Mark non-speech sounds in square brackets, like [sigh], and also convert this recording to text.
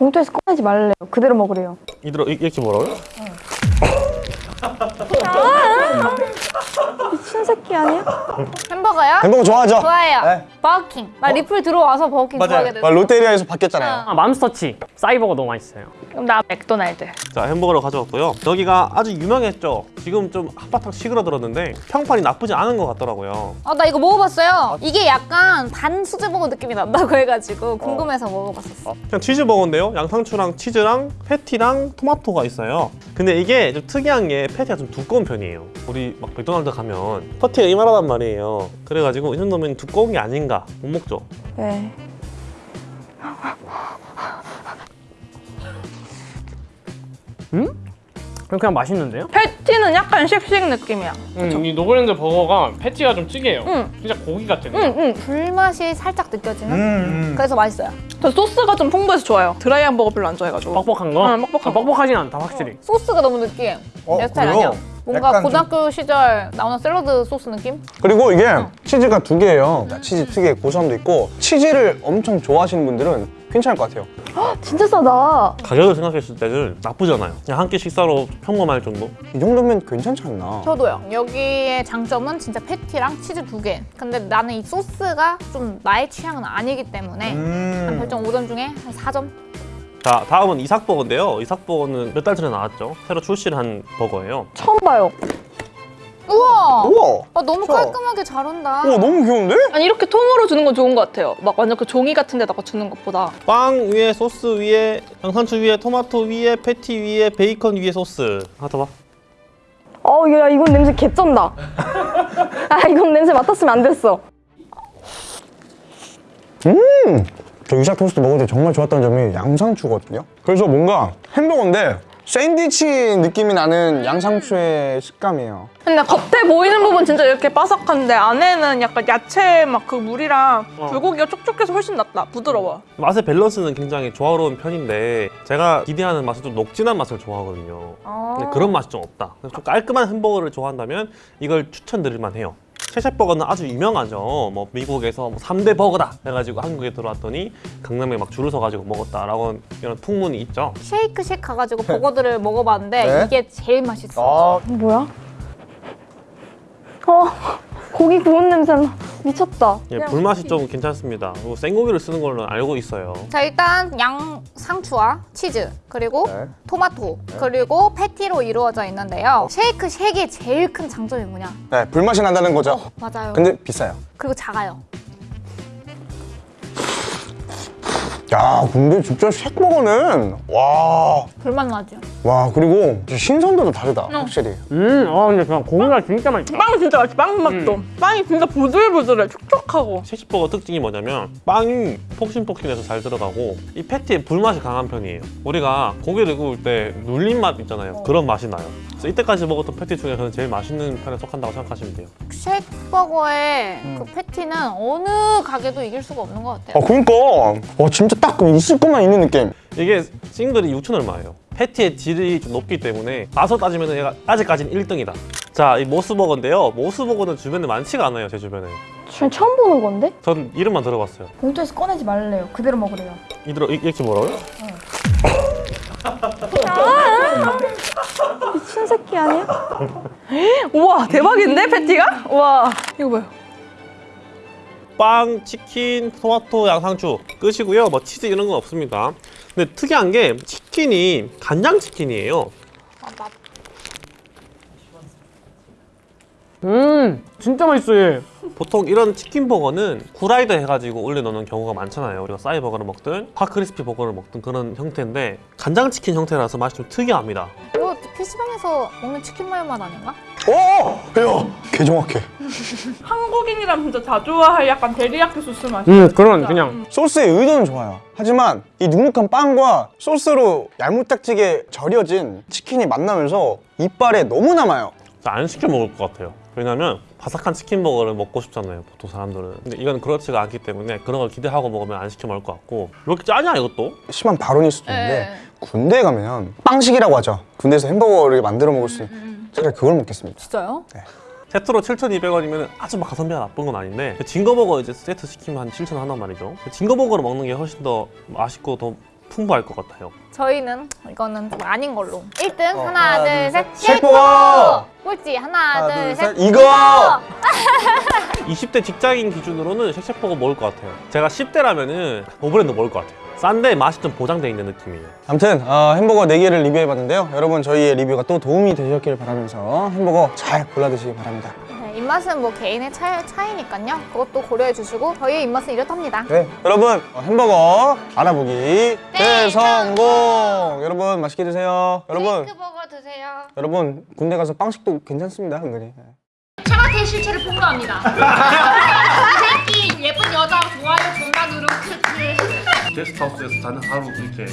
봉투에서 꺼내지 말래요. 그대로 먹으래요. 이대로 이- 이렇게 뭐라고요? 미친 새끼 아니야? 햄버거요? 햄버거 좋아하죠? 좋아해요. 네. 버거킹. 나 리플 들어와서 버거킹 좋아하게 됐어. 아, 롯데리아에서 바뀌었잖아요. 어. 아, 맘스터치 싸이버거 너무 맛있어요. 그럼 나 맥도날드. 자 햄버거를 가져왔고요 여기가 아주 유명했죠 지금 좀 한바탕 사그러들었는데 평판이 나쁘지 않은 것 같더라고요 아, 나 이거 먹어봤어요. 이게 약간 반 수제버거 느낌이 난다고 해가지고 궁금해서 먹어봤었어. 그냥 치즈버거인데요 양상추랑 치즈랑 패티랑 토마토가 있어요 근데 이게 좀 특이한 게 패티가 좀 두꺼운 편이에요 우리 막 맥도날드 가면 패티가 이만하단 말이에요 그래가지고 이 정도면 두꺼운 게 아닌가 못 먹죠 네. 그냥 맛있는데요? 패티는 약간 쉑쉑 느낌이야. 음, 이 노브랜드 버거가 패티가 좀 특이해요. 응. 진짜 고기 같아요. 응, 응. 불맛이 살짝 느껴지는? 음. 그래서 맛있어요. 저 소스가 좀 풍부해서 좋아요. 드라이한 버거 별로 안 좋아해가지고. 뻑뻑한 거? 응, 뻑뻑한 아, 뻑뻑하진 않다 확실히. 소스가 너무 느끼해. 어, 내 스타일 그래요? 아니야. 뭔가 약간 좀- 고등학교 시절 나오는 샐러드 소스 느낌? 그리고 이게 치즈가 두 개예요. 치즈 특유의 고소함도 있고 치즈를 엄청 좋아하시는 분들은 괜찮을 것 같아요. 진짜 싸다. 가격을 생각했을 때는 나쁘지 않아요 그냥 한 끼 식사로 평범할 정도 이 정도면 괜찮지 않나? 저도요. 여기의 장점은 진짜 패티랑 치즈 두 개. 근데 나는 이 소스가 좀 나의 취향은 아니기 때문에 음. 한 별점 5점 중에 한 4점? 자 다음은 이삭버거인데요 이삭버거는 몇 달 전에 나왔죠 새로 출시를 한 버거예요 처음 봐요. 우와! 우와! 아, 너무 좋아. 깔끔하게 잘 온다. 우와 너무 귀여운데? 아니 이렇게 통으로 주는 건 좋은 것 같아요. 막 완전 그 종이 같은 데다가 주는 것보다. 빵 위에 소스 위에 양상추 위에 토마토 위에 패티 위에 베이컨 위에 소스 하나 더 빵. 어, 야, 이건 냄새 개쩐다. [laughs] 아, 이건 냄새 맡았으면 안 됐어. 저 유자 토스트 먹을 때 정말 좋았던 점이 양상추거든요. 그래서 뭔가 햄버거인데 샌드위치 느낌이 나는 양상추의 식감이에요. 근데 겉에 보이는 부분 진짜 이렇게 바삭한데 안에는 약간 야채 막 그 물이랑 어. 불고기가 촉촉해서 훨씬 낫다. 부드러워. 맛의 밸런스는 굉장히 조화로운 편인데 제가 기대하는 맛은 좀 녹진한 맛을 좋아하거든요. 근데 그런 맛이 좀 없다. 좀 깔끔한 햄버거를 좋아한다면 이걸 추천드릴 만해요. 셰셰버거는 아주 유명하죠. 뭐 미국에서 뭐 3대 버거다 해가지고 한국에 들어왔더니 강남에 막 줄을 서가지고 먹었다라고 이런 풍문이 있죠. 쉐이크 쉑 가가지고 버거들을 먹어봤는데 네. 이게 제일 맛있어. 아, 뭐야? 어, 고기 구운 냄새 나. 미쳤다. 예, 불맛이 좀 괜찮습니다. 그리고 생고기를 쓰는 걸로 알고 있어요. 자 일단 양 상추와 치즈 그리고 네. 토마토 그리고 패티로 이루어져 있는데요. 쉐이크 쉑의 제일 큰 장점이 뭐냐? 네, 불맛이 난다는 거죠. 맞아요. 근데 비싸요. 그리고 작아요. 야, 근데 진짜 쉑버거는 와, 불맛 나죠. 와 그리고 신선도도 다르다, 확실히. 음, 어 근데 그냥 고기가 진짜 맛있다. 빵이 진짜 맛있어. 빵 맛도. 빵이 진짜 부들부들해. 촉촉하고. 셰시버거 특징이 뭐냐면 빵이 폭신폭신해서 잘 들어가고 이 패티에 불맛이 강한 편이에요. 우리가 고기를 구울 때 눌린 맛 있잖아요. 그런 맛이 나요. 그래서 이때까지 먹었던 패티 중에서는 제일 맛있는 편에 속한다고 생각하시면 돼요. 쉑버거의 음. 그 패티는 어느 가게도 이길 수가 없는 것 같아요. 아, 그러니까 와 진짜 딱 있을 것만 있는 느낌. 이게 싱글이 6천 얼마예요. 패티의 질이 좀 높기 때문에 맛으로 따지면 얘가 아직까지는 1등이다. 자, 이 모스버거인데요. 모스버거는 주변에 많지가 않아요, 제 주변에. 전 처음 보는 건데? 전 이름만 들어봤어요. 봉투에서 꺼내지 말래요. 그대로 먹으래요. 이대로 이- 이렇게 뭐라고요? [laughs] 미친 새끼 아니야? [laughs] 우와 대박인데 패티가? 우와 이거 뭐야? 빵, 치킨, 토마토, 양상추 끝이고요. 뭐 치즈 이런 건 없습니다. 근데 특이한 게 치킨이 간장 치킨이에요. 음, 진짜 맛있어 얘. 보통 이런 치킨 버거는 후라이드 해가지고 올려놓는 경우가 많잖아요. 우리가 싸이 버거를 먹든 핫크리스피 버거를 먹든 그런 형태인데 간장 치킨 형태라서 맛이 좀 특이합니다. PC방에서 먹는 치킨 마요 맛 아닌가? 오, 야, 개 정확해. [laughs] 한국인이라면 진짜 다 좋아할 약간 데리야끼 소스 맛이. 음, 그런 그냥 소스의 의도는 좋아요. 하지만 이 눅눅한 빵과 소스로 얄무딱지게 절여진 치킨이 만나면서 이빨에 너무 남아요. 안 시켜 먹을 것 같아요. 왜냐면 바삭한 치킨 버거를 먹고 싶잖아요. 보통 사람들은. 근데 이건 그렇지가 않기 때문에 그런 걸 기대하고 먹으면 안 시켜 먹을 것 같고 왜 이렇게 짜냐 이것도? 심한 발언일 수도 있는데 네. 군대에 가면 빵식이라고 하죠. 군대에서 햄버거를 만들어 먹을 수 있는 차라리 그걸 먹겠습니다. 진짜요? 세트로 7,200원이면 아주 막 가성비가 나쁜 건 아닌데 징거버거 이제 세트 시키면 한 7,000원 한단 말이죠. 징거버거를 먹는 게 훨씬 더 맛있고 더 풍부할 것 같아요. 저희는 이거는 좀 아닌 걸로. 1등 어, 하나, 하나, 둘, 둘, 셋. 셋. 셰프버! 셰프버! 꼴찌 하나, 하나, 둘, 둘, 셋. 셋. 이거! 20대 [laughs] 직장인 기준으로는 쉑쉑버거 먹을 것 같아요. 제가 10대라면은 노브랜드 먹을 것 같아요. 싼데 맛이 좀 보장돼 있는 느낌이에요. 아무튼 어, 햄버거 4개를 리뷰해봤는데요. 여러분 저희의 리뷰가 또 도움이 되셨길 바라면서 햄버거 잘 골라 드시기 바랍니다. 네, 입맛은 뭐 개인의 차, 차이니까요. 그것도 고려해 주시고 저희의 입맛은 이렇답니다. 네, 여러분 어, 햄버거 알아보기 대성공! 여러분 맛있게 드세요. 여러분 버거 드세요. 여러분 군대 가서 빵식도 괜찮습니다 은근히. 네. 차가의 실체를 폭로합니다. 이 새끼 예쁜 여자 좋아요 존나 누르 크크. 게스트하우스에서 자는 하루 이렇게